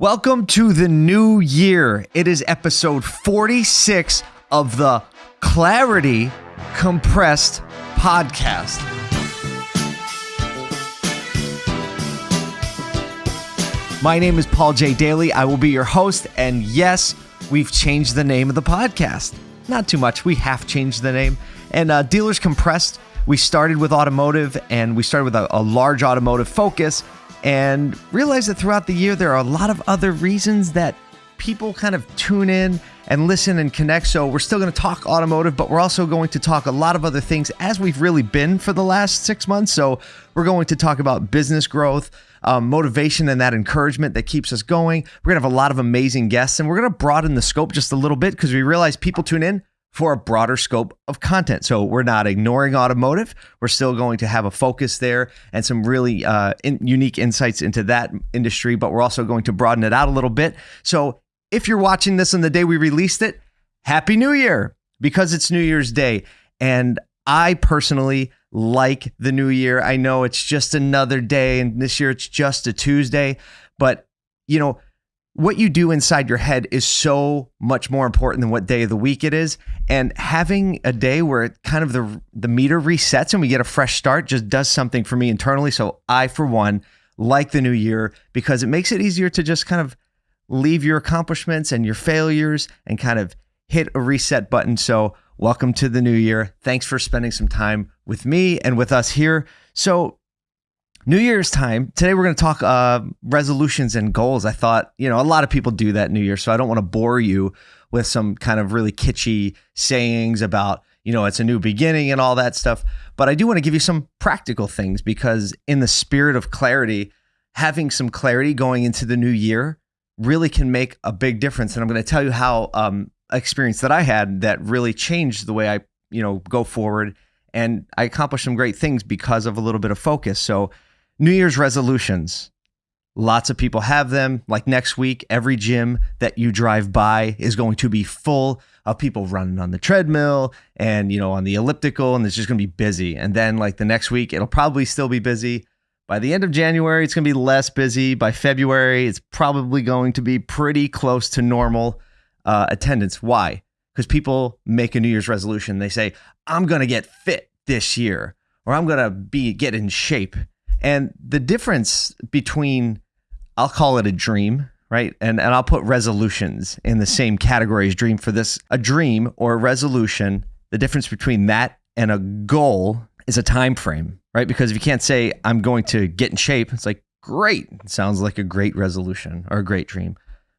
Welcome to the new year. It is episode 46 of the Clarity Compressed podcast. My name is Paul J. Daly. I will be your host. And yes, we've changed the name of the podcast. Not too much. We have changed the name. And uh, Dealers Compressed, we started with automotive and we started with a, a large automotive focus and realize that throughout the year, there are a lot of other reasons that people kind of tune in and listen and connect. So we're still going to talk automotive, but we're also going to talk a lot of other things as we've really been for the last six months. So we're going to talk about business growth, um, motivation, and that encouragement that keeps us going. We're going to have a lot of amazing guests, and we're going to broaden the scope just a little bit because we realize people tune in for a broader scope of content. So we're not ignoring automotive. We're still going to have a focus there and some really uh, in, unique insights into that industry, but we're also going to broaden it out a little bit. So if you're watching this on the day we released it, Happy New Year because it's New Year's Day. And I personally like the new year. I know it's just another day, and this year it's just a Tuesday, but you know, what you do inside your head is so much more important than what day of the week it is. And having a day where it kind of the the meter resets and we get a fresh start just does something for me internally. So I, for one, like the new year because it makes it easier to just kind of leave your accomplishments and your failures and kind of hit a reset button. So welcome to the new year. Thanks for spending some time with me and with us here. So New Year's time. Today we're going to talk uh, resolutions and goals. I thought, you know, a lot of people do that New Year, so I don't want to bore you with some kind of really kitschy sayings about, you know, it's a new beginning and all that stuff. But I do want to give you some practical things because, in the spirit of clarity, having some clarity going into the new year really can make a big difference. And I'm going to tell you how um, experience that I had that really changed the way I, you know, go forward. And I accomplished some great things because of a little bit of focus. So New Year's resolutions. Lots of people have them. Like next week, every gym that you drive by is going to be full of people running on the treadmill and, you know, on the elliptical, and it's just going to be busy. And then, like the next week, it'll probably still be busy. By the end of January, it's going to be less busy. By February, it's probably going to be pretty close to normal uh, attendance. Why? Because people make a New Year's resolution. They say, I'm going to get fit this year, or I'm going to be get in shape. And the difference between, I'll call it a dream, right? And, and I'll put resolutions in the same category as dream for this. A dream or a resolution, the difference between that and a goal is a time frame, right? Because if you can't say, I'm going to get in shape, it's like, great. It sounds like a great resolution or a great dream.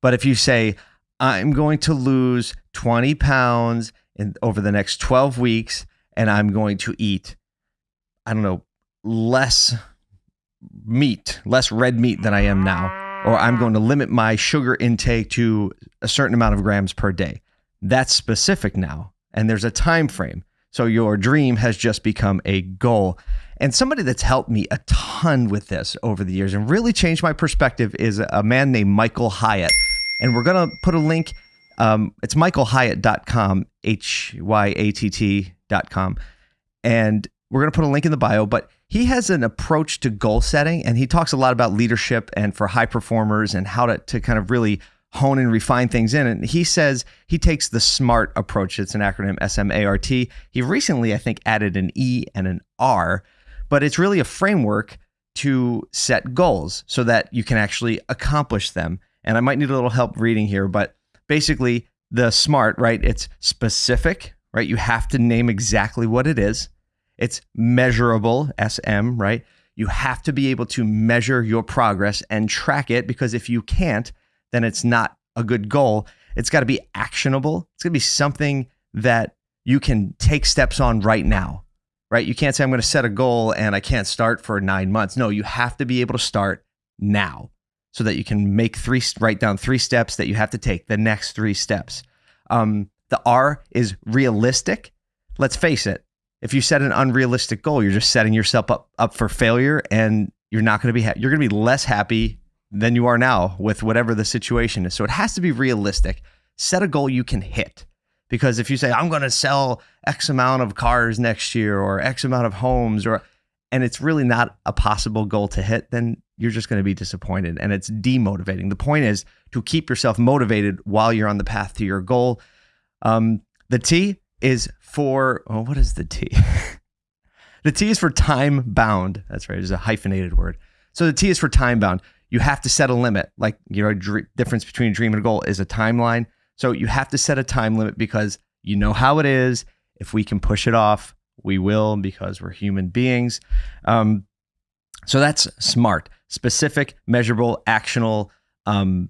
But if you say, I'm going to lose 20 pounds in, over the next 12 weeks and I'm going to eat, I don't know, less meat, less red meat than I am now, or I'm going to limit my sugar intake to a certain amount of grams per day. That's specific now, and there's a time frame. So your dream has just become a goal. And somebody that's helped me a ton with this over the years and really changed my perspective is a man named Michael Hyatt. And we're going to put a link. Um, it's michaelhyatt.com, H Y A T T.com. And we're going to put a link in the bio, but he has an approach to goal setting and he talks a lot about leadership and for high performers and how to, to kind of really hone and refine things in. And he says he takes the SMART approach. It's an acronym S M A R T. He recently, I think, added an E and an R, but it's really a framework to set goals so that you can actually accomplish them. And I might need a little help reading here, but basically, the SMART, right? It's specific, right? You have to name exactly what it is. It's measurable, SM, right? You have to be able to measure your progress and track it because if you can't, then it's not a good goal. It's got to be actionable. It's going to be something that you can take steps on right now, right? You can't say, I'm going to set a goal and I can't start for nine months. No, you have to be able to start now so that you can make three, write down three steps that you have to take, the next three steps. Um, the R is realistic. Let's face it, if you set an unrealistic goal, you're just setting yourself up up for failure, and you're not going to be ha- you're going to be less happy than you are now with whatever the situation is. So it has to be realistic. Set a goal you can hit. Because if you say I'm going to sell X amount of cars next year or X amount of homes or and it's really not a possible goal to hit, then you're just going to be disappointed and it's demotivating. The point is to keep yourself motivated while you're on the path to your goal. Um, the T is for, oh, what is the T? the T is for time bound. That's right. It's a hyphenated word. So the T is for time bound. You have to set a limit. Like, you know, dr- difference between a dream and a goal is a timeline. So you have to set a time limit because you know how it is. If we can push it off, we will because we're human beings. Um, so that's smart, specific, measurable, actionable, um,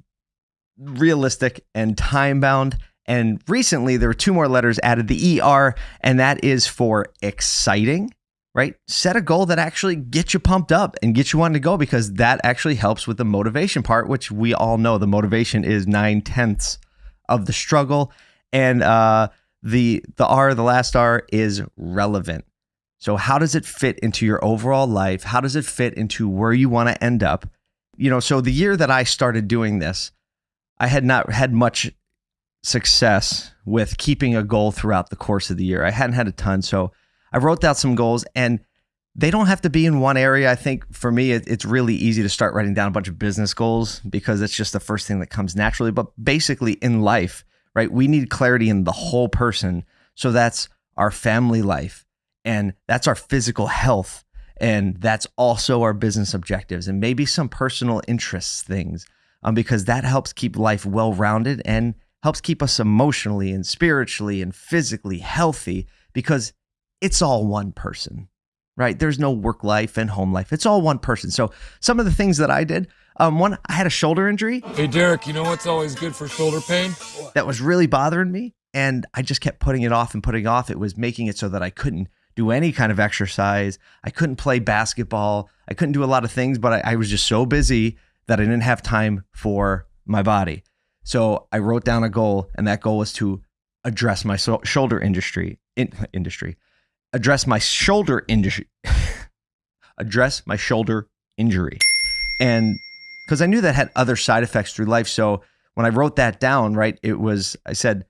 realistic, and time bound. And recently, there were two more letters added the ER, and that is for exciting, right? Set a goal that actually gets you pumped up and gets you wanting to go because that actually helps with the motivation part, which we all know the motivation is nine tenths of the struggle. And uh, the the R, the last R, is relevant. So how does it fit into your overall life? How does it fit into where you want to end up? You know, so the year that I started doing this, I had not had much success with keeping a goal throughout the course of the year. I hadn't had a ton, so I wrote down some goals and they don't have to be in one area. I think for me, it, it's really easy to start writing down a bunch of business goals because it's just the first thing that comes naturally. But basically, in life, right, we need clarity in the whole person. So that's our family life, and that's our physical health, and that's also our business objectives, and maybe some personal interests things, um, because that helps keep life well rounded and helps keep us emotionally and spiritually and physically healthy because it's all one person right? There's no work life and home life. It's all one person. So some of the things that I did, um, one, I had a shoulder injury. Hey, Derek, you know what's always good for shoulder pain? That was really bothering me. And I just kept putting it off and putting it off. It was making it so that I couldn't do any kind of exercise. I couldn't play basketball. I couldn't do a lot of things, but I, I was just so busy that I didn't have time for my body. So I wrote down a goal, and that goal was to address my so- shoulder industry in, industry address my shoulder injury, address my shoulder injury. And because I knew that had other side effects through life. So when I wrote that down, right, it was, I said,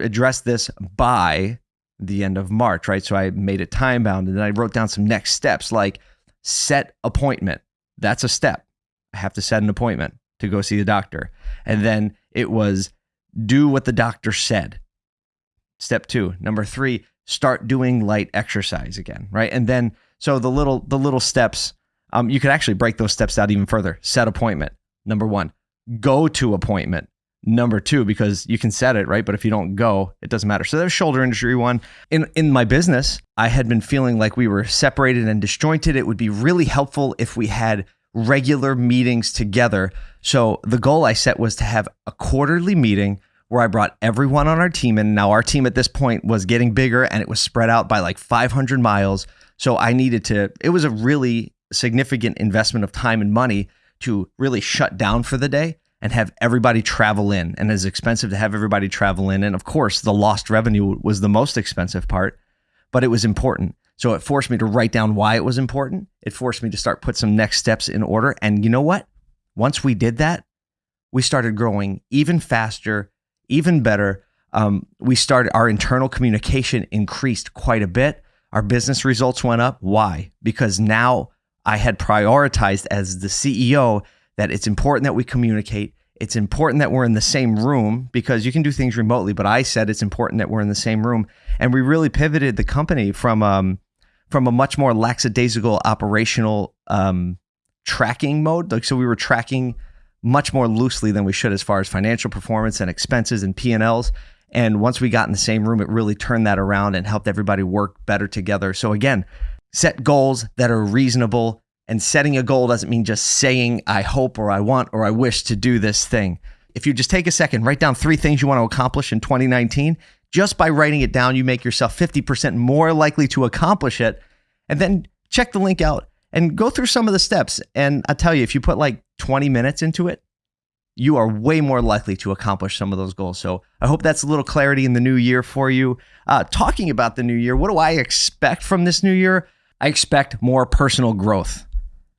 address this by the end of March, right? So I made it time bound and then I wrote down some next steps like set appointment. That's a step. I have to set an appointment to go see the doctor. And then it was do what the doctor said. Step two. Number three, start doing light exercise again, right? And then so the little the little steps, um, you could actually break those steps out even further. Set appointment. Number one, go to appointment. Number two, because you can set it, right? But if you don't go, it doesn't matter. So there's shoulder injury one. In in my business, I had been feeling like we were separated and disjointed. It would be really helpful if we had regular meetings together. So the goal I set was to have a quarterly meeting where I brought everyone on our team and Now, our team at this point was getting bigger and it was spread out by like 500 miles. So I needed to, it was a really significant investment of time and money to really shut down for the day and have everybody travel in. And it's expensive to have everybody travel in. And of course, the lost revenue was the most expensive part, but it was important. So it forced me to write down why it was important. It forced me to start put some next steps in order. And you know what? Once we did that, we started growing even faster even better, um, we started our internal communication increased quite a bit. Our business results went up. Why? Because now I had prioritized as the CEO that it's important that we communicate. It's important that we're in the same room because you can do things remotely, but I said it's important that we're in the same room. And we really pivoted the company from um, from a much more lackadaisical operational um, tracking mode. Like so, we were tracking much more loosely than we should as far as financial performance and expenses and P&Ls. And once we got in the same room, it really turned that around and helped everybody work better together. So again, set goals that are reasonable. And setting a goal doesn't mean just saying, I hope or I want or I wish to do this thing. If you just take a second, write down three things you want to accomplish in 2019, just by writing it down, you make yourself 50% more likely to accomplish it. And then check the link out and go through some of the steps. And I tell you, if you put like 20 minutes into it, you are way more likely to accomplish some of those goals. So I hope that's a little clarity in the new year for you. Uh, talking about the new year, what do I expect from this new year? I expect more personal growth.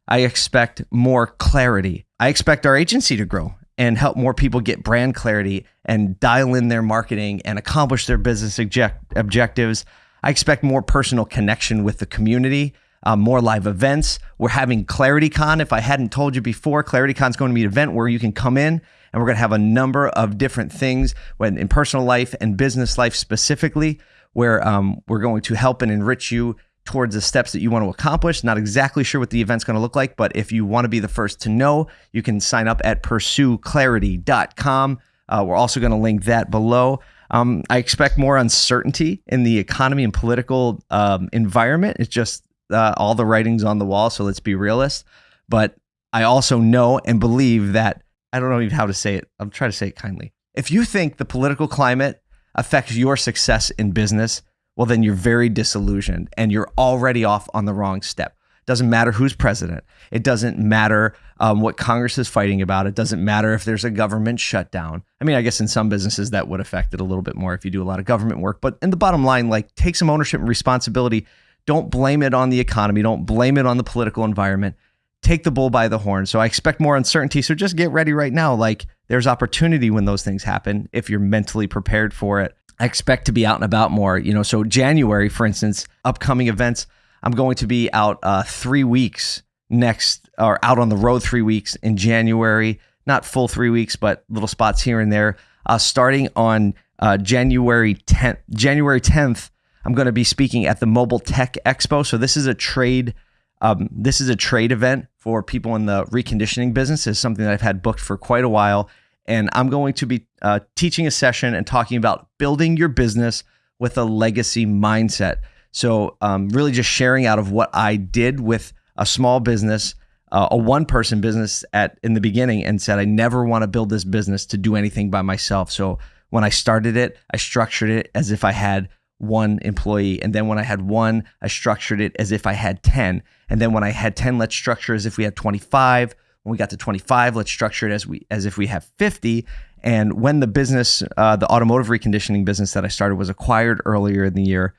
I expect more clarity. I expect our agency to grow and help more people get brand clarity and dial in their marketing and accomplish their business object- objectives. I expect more personal connection with the community um, more live events. We're having ClarityCon. If I hadn't told you before, ClarityCon is going to be an event where you can come in and we're going to have a number of different things when in personal life and business life specifically, where um, we're going to help and enrich you towards the steps that you want to accomplish. Not exactly sure what the event's going to look like, but if you want to be the first to know, you can sign up at pursueclarity.com. Uh, we're also going to link that below. Um, I expect more uncertainty in the economy and political um, environment. It's just uh, all the writings on the wall. So let's be realist. But I also know and believe that I don't know even how to say it. I'm trying to say it kindly. If you think the political climate affects your success in business, well, then you're very disillusioned and you're already off on the wrong step. Doesn't matter who's president. It doesn't matter um, what Congress is fighting about. It doesn't matter if there's a government shutdown. I mean, I guess in some businesses that would affect it a little bit more if you do a lot of government work. But in the bottom line, like take some ownership and responsibility. Don't blame it on the economy. Don't blame it on the political environment. Take the bull by the horn. So I expect more uncertainty. So just get ready right now. Like there's opportunity when those things happen if you're mentally prepared for it. I expect to be out and about more. You know, so January, for instance, upcoming events. I'm going to be out uh, three weeks next, or out on the road three weeks in January. Not full three weeks, but little spots here and there. Uh, starting on uh, January 10th. January 10th, I'm going to be speaking at the Mobile Tech Expo. So this is a trade. Um, this is a trade event for people in the reconditioning business. is something that I've had booked for quite a while, and I'm going to be uh, teaching a session and talking about building your business with a legacy mindset. So, um, really just sharing out of what I did with a small business, uh, a one person business at in the beginning, and said I never want to build this business to do anything by myself. So when I started it, I structured it as if I had one employee, and then when I had one, I structured it as if I had ten, and then when I had ten, let's structure as if we had twenty five. When we got to 25, let's structure it as we as if we have 50. And when the business, uh, the automotive reconditioning business that I started was acquired earlier in the year,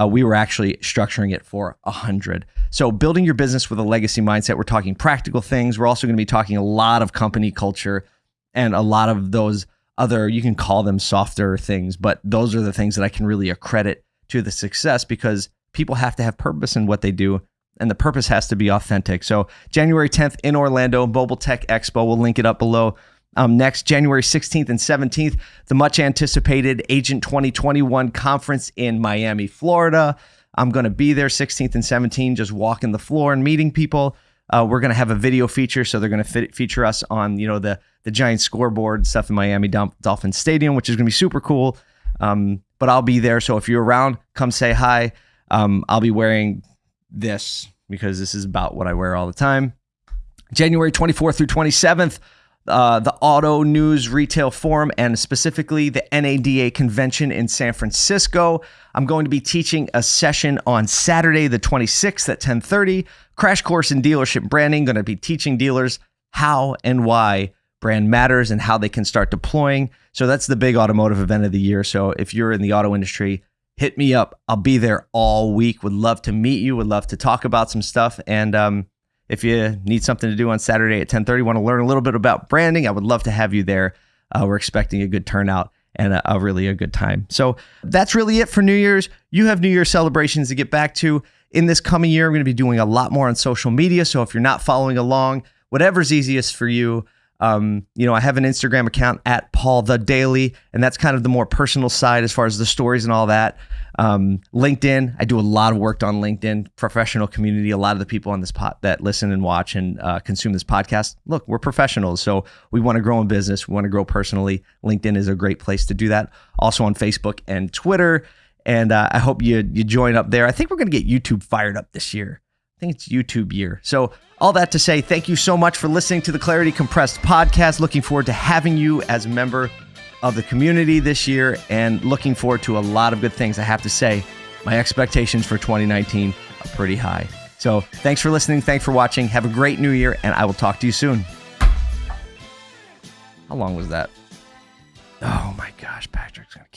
uh, we were actually structuring it for 100. So, building your business with a legacy mindset, we're talking practical things. We're also going to be talking a lot of company culture and a lot of those other, you can call them softer things, but those are the things that I can really accredit to the success because people have to have purpose in what they do and the purpose has to be authentic. So, January 10th in Orlando, Mobile Tech Expo, we'll link it up below. Um, next, January 16th and 17th, the much anticipated Agent 2021 conference in Miami, Florida. I'm going to be there 16th and 17th, just walking the floor and meeting people. Uh, we're going to have a video feature, so they're going to feature us on you know the the giant scoreboard stuff in Miami Dolphin Stadium, which is going to be super cool. Um, but I'll be there, so if you're around, come say hi. Um, I'll be wearing this because this is about what I wear all the time. January 24th through 27th, uh, the Auto News Retail Forum and specifically the NADA convention in San Francisco. I'm going to be teaching a session on Saturday, the 26th at 10:30. Crash course in dealership branding. Going to be teaching dealers how and why brand matters and how they can start deploying. So that's the big automotive event of the year. So if you're in the auto industry, hit me up. I'll be there all week. Would love to meet you. Would love to talk about some stuff and um, if you need something to do on Saturday at 10:30, want to learn a little bit about branding, I would love to have you there. Uh, we're expecting a good turnout and a, a, really a good time. So that's really it for New Year's. You have New Year's celebrations to get back to. In this coming year, I'm going to be doing a lot more on social media. So if you're not following along, whatever's easiest for you. Um, you know, I have an Instagram account at Paul the Daily, and that's kind of the more personal side as far as the stories and all that. Um, LinkedIn, I do a lot of work on LinkedIn, professional community. A lot of the people on this pot that listen and watch and uh, consume this podcast, look, we're professionals. So we want to grow in business, we want to grow personally. LinkedIn is a great place to do that. Also on Facebook and Twitter. And uh, I hope you you join up there. I think we're going to get YouTube fired up this year. I think it's YouTube year. So, all that to say, thank you so much for listening to the Clarity Compressed podcast. Looking forward to having you as a member of the community this year and looking forward to a lot of good things. I have to say, my expectations for 2019 are pretty high. So thanks for listening. Thanks for watching. Have a great new year, and I will talk to you soon. How long was that? Oh my gosh, Patrick's going to